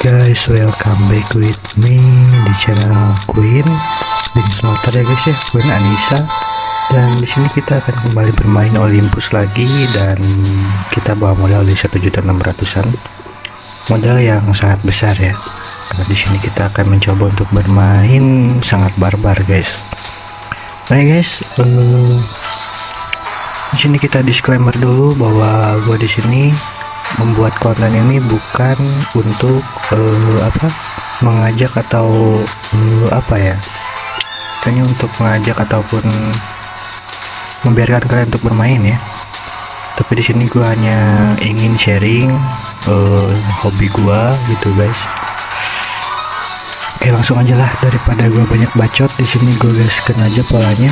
guys, welcome back with me di channel Queen di Slaughter ya guys ya, Queen Anissa. Dan di sini kita akan kembali bermain Olympus lagi dan kita bawa modal di 1.600-an. Modal yang sangat besar ya. Karena di sini kita akan mencoba untuk bermain sangat barbar guys. Nah guys, uh, di sini kita disclaimer dulu bahwa gue di sini membuat konten ini bukan untuk uh, apa mengajak atau uh, apa ya hanya untuk mengajak ataupun membiarkan kalian untuk bermain ya. Tapi di sini gua hanya ingin sharing uh, hobi gua gitu guys. Oke langsung aja lah. Daripada gua banyak bacot di sini gua gaskan aja polanya.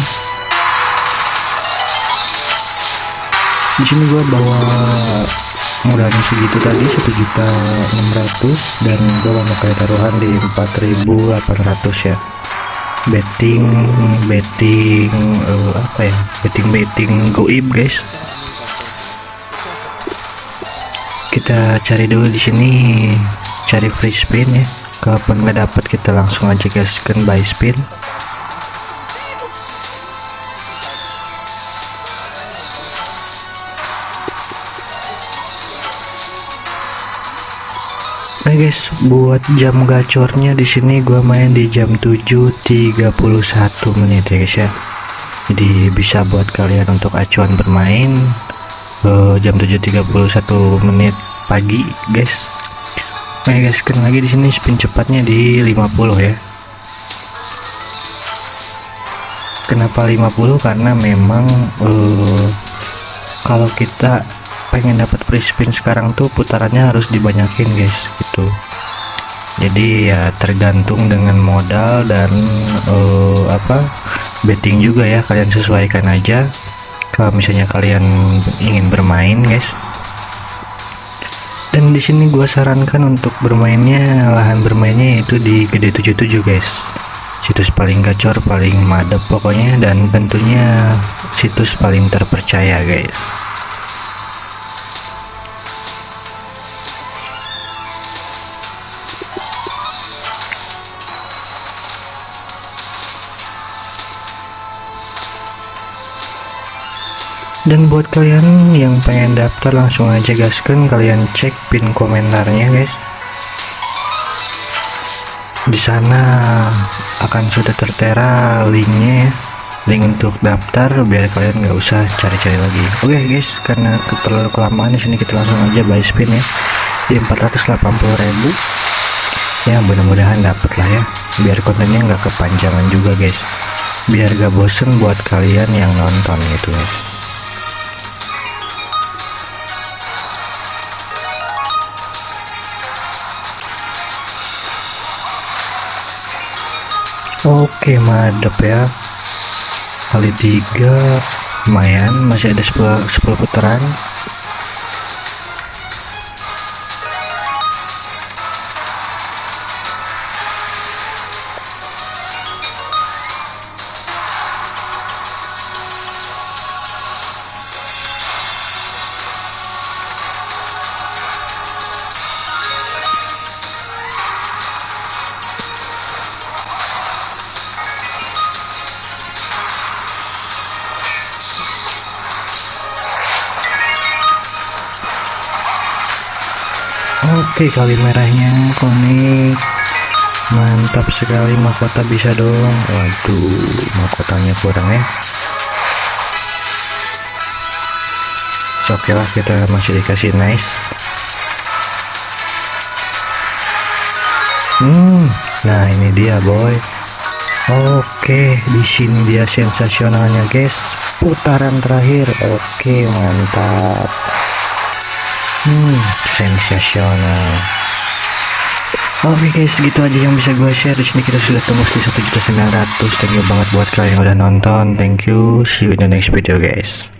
Di sini gua bawa modalnya segitu tadi 1.600 dan gue kayak taruhan di 4.800 ya. Betting betting uh, apa ya? Betting betting goib guys. Kita cari dulu di sini cari free spin ya. Kalaupun nggak dapat kita langsung aja gaskan buy spin Nah guys, buat jam gacornya di sini gua main di jam 7.31 menit ya guys ya. Jadi bisa buat kalian untuk acuan bermain uh, jam 7.31 menit pagi guys. Nah guys, kan lagi di sini spin cepatnya di 50 ya. Kenapa 50? Karena memang uh, kalau kita pengen dapat free spin sekarang tuh putarannya harus dibanyakin guys gitu. Jadi ya tergantung dengan modal dan uh, apa betting juga ya kalian sesuaikan aja. Kalau misalnya kalian ingin bermain guys. Dan di sini gua sarankan untuk bermainnya lahan bermainnya itu di gede 77 guys. Situs paling gacor paling madep pokoknya dan tentunya situs paling terpercaya guys. Dan buat kalian yang pengen daftar langsung aja gaskan kalian cek pin komentarnya guys. Di sana akan sudah tertera linknya link untuk daftar biar kalian nggak usah cari-cari lagi. Oke okay, guys karena terlalu kelamaan di sini kita langsung aja buy spin ya. Di 480.000 ya mudah-mudahan dapat lah ya. Biar kontennya nggak kepanjangan juga guys. Biar gak bosen buat kalian yang nonton gitu guys. Oke madep ya kali tiga lumayan masih ada 10, 10 putaran Oke kali merahnya konik mantap sekali mahkota bisa dong. Waduh mahkotanya kurang ya. Oke lah kita masih dikasih nice. Hmm nah ini dia boy. Oke di sini dia sensasionalnya guys. Putaran terakhir. Oke mantap hmm sensasional. Oke okay guys gitu aja yang bisa gue share. Di sini kita sudah tembus di 1.900 thank you banget buat kalian yang udah nonton. Thank you. See you in the next video guys